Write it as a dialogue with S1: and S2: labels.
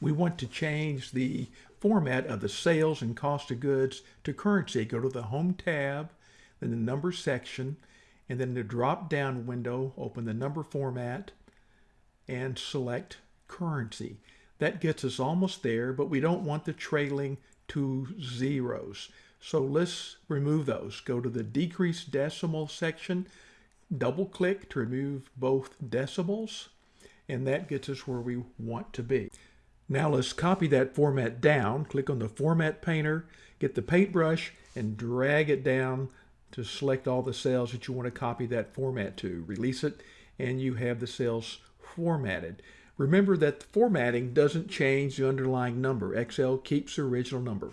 S1: we want to change the format of the sales and cost of goods to currency. Go to the Home tab, then the Number section, and then the drop-down window, open the number format, and select currency. That gets us almost there, but we don't want the trailing two zeros. So let's remove those. Go to the decrease decimal section, double click to remove both decimals, and that gets us where we want to be. Now let's copy that format down. Click on the Format Painter, get the paintbrush, and drag it down to select all the cells that you want to copy that format to. Release it, and you have the cells formatted. Remember that the formatting doesn't change the underlying number. Excel keeps the original number.